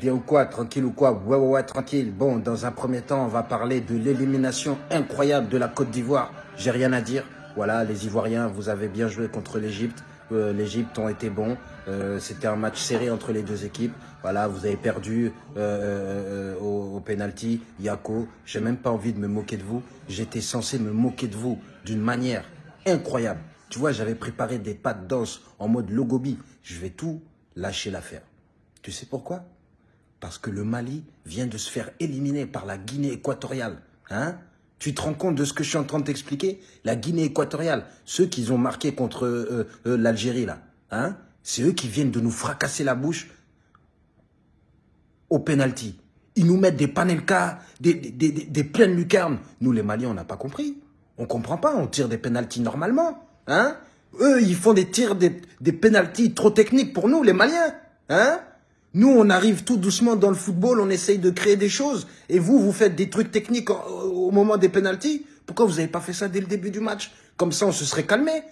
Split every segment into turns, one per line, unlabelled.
Bien ou quoi Tranquille ou quoi Ouais, ouais, ouais, tranquille. Bon, dans un premier temps, on va parler de l'élimination incroyable de la Côte d'Ivoire. J'ai rien à dire. Voilà, les Ivoiriens, vous avez bien joué contre l'Égypte. Euh, L'Égypte ont été bons. Euh, C'était un match serré entre les deux équipes. Voilà, vous avez perdu euh, au, au, penalty. Yako, j'ai même pas envie de me moquer de vous. J'étais censé me moquer de vous d'une manière incroyable. Tu vois, j'avais préparé des pas de danse en mode logobi. Je vais tout lâcher l'affaire. Tu sais pourquoi? Parce que le Mali vient de se faire éliminer par la Guinée équatoriale. Hein? Tu te rends compte de ce que je suis en train de t'expliquer? La Guinée équatoriale, ceux qui ont marqué contre euh, euh, l'Algérie, là, hein? C'est eux qui viennent de nous fracasser la bouche au penalty. Ils nous mettent des panelkas, des, des, des, pleines lucarnes. Nous, les Maliens, on n'a pas compris. On comprend pas, on tire des penalties normalement. Hein? Eux, ils font des tirs, des, des trop techniques pour nous, les Maliens. Hein? Nous, on arrive tout doucement dans le football, on essaye de créer des choses. Et vous, vous faites des trucs techniques au moment des pénalties. Pourquoi vous n'avez pas fait ça dès le début du match? Comme ça, on se serait calmé.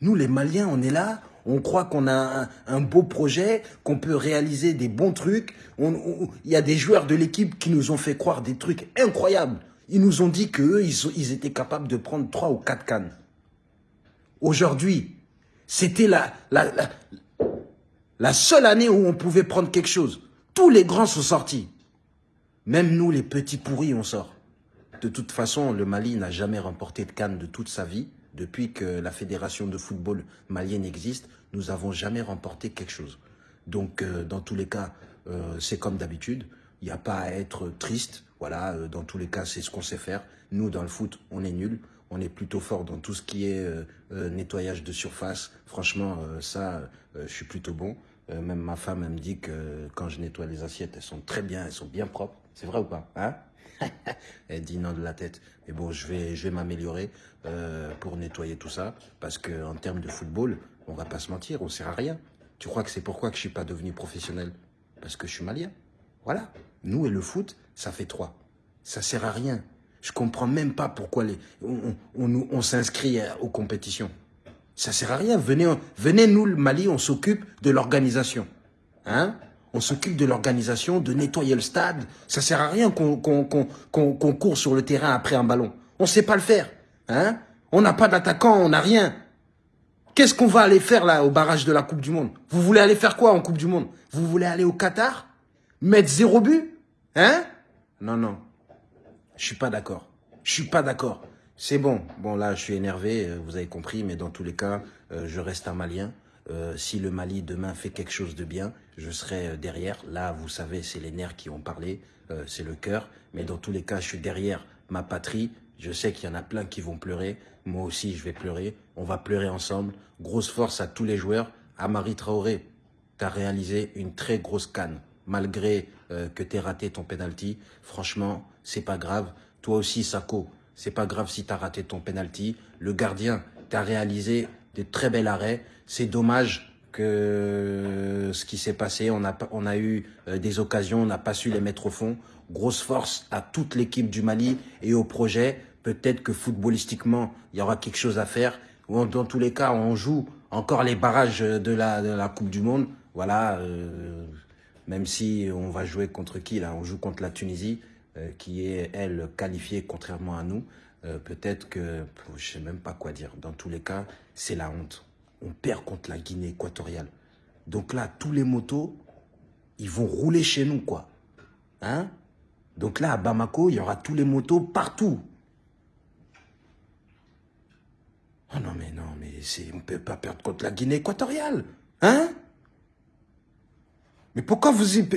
Nous, les Maliens, on est là. On croit qu'on a un, beau projet, qu'on peut réaliser des bons trucs. Il y a des joueurs de l'équipe qui nous ont fait croire des trucs incroyables. Ils nous ont dit qu'eux, ils, étaient capables de prendre trois ou quatre cannes. Aujourd'hui, c'était la, la seule année où on pouvait prendre quelque chose. Tous les grands sont sortis. Même nous, les petits pourris, on sort. De toute façon, le Mali n'a jamais remporté de Cannes de toute sa vie. Depuis que la fédération de football malienne existe, nous n'avons jamais remporté quelque chose. Donc, euh, dans tous les cas, euh, c'est comme d'habitude. Il n'y a pas à être triste. Voilà, euh, dans tous les cas, c'est ce qu'on sait faire. Nous, dans le foot, on est nul. On est plutôt fort dans tout ce qui est nettoyage de surface. Franchement, ça, je suis plutôt bon. Euh, même ma femme, elle me dit que quand je nettoie les assiettes, elles sont très bien, elles sont bien propres. C'est vrai ou pas hein Elle dit non de la tête. Mais bon, je vais, je vais m'améliorer euh, pour nettoyer tout ça. Parce que en termes de football, on va pas se mentir, on sert à rien. Tu crois que c'est pourquoi que je suis pas devenu professionnel? Parce que je suis malien. Voilà. Nous et le foot, ça fait trois. Ça sert à rien. Je comprends même pas pourquoi les, on, on, on s'inscrit aux compétitions. Ça sert à rien. Venez, nous, le Mali, on s'occupe de l'organisation. Hein? On s'occupe de l'organisation, de nettoyer le stade. Ça sert à rien qu'on court sur le terrain après un ballon. On sait pas le faire. Hein? On n'a pas d'attaquant, on n'a rien. Qu'est-ce qu'on va aller faire là au barrage de la Coupe du Monde? Vous voulez aller faire quoi en Coupe du Monde? Vous voulez aller au Qatar? Mettre zéro but? Hein? Non, non. Je suis pas d'accord. Je suis pas d'accord. C'est bon. Bon, là, je suis énervé, euh, vous avez compris, mais dans tous les cas, euh, je reste un Malien. Euh, si le Mali demain fait quelque chose de bien, je serai derrière. Là, vous savez, c'est les nerfs qui ont parlé, c'est le cœur. Mais dans tous les cas, je suis derrière ma patrie. Je sais qu'il y en a plein qui vont pleurer. Moi aussi, je vais pleurer. On va pleurer ensemble. Grosse force à tous les joueurs. Amari Traoré, tu as réalisé une très grosse canne. Malgré que tu aies raté ton penalty, franchement, c'est pas grave. Toi aussi, Sako, c'est pas grave si tu as raté ton penalty. Le gardien t'a réalisé des très bels arrêts. C'est dommage que ce qui s'est passé, on a, on a eu euh, des occasions, on n'a pas su les mettre au fond. Grosse force à toute l'équipe du Mali et au projet. Peut-être que footballistiquement, il y aura quelque chose à faire. Dans tous les cas, on joue encore les barrages de la, de la Coupe du Monde. Voilà, euh, même si on va jouer contre qui là? On joue contre la Tunisie. Euh, qui est, elle, qualifiée contrairement à nous, euh, peut-être que, je sais même pas quoi dire. Dans tous les cas, c'est la honte. On perd contre la Guinée équatoriale. Donc là, tous les motos, ils vont rouler chez nous, quoi. Hein? Donc là, à Bamako, il y aura tous les motos partout. Oh non, mais non, mais on ne peut pas perdre contre la Guinée équatoriale. Hein? Mais pourquoi vous y...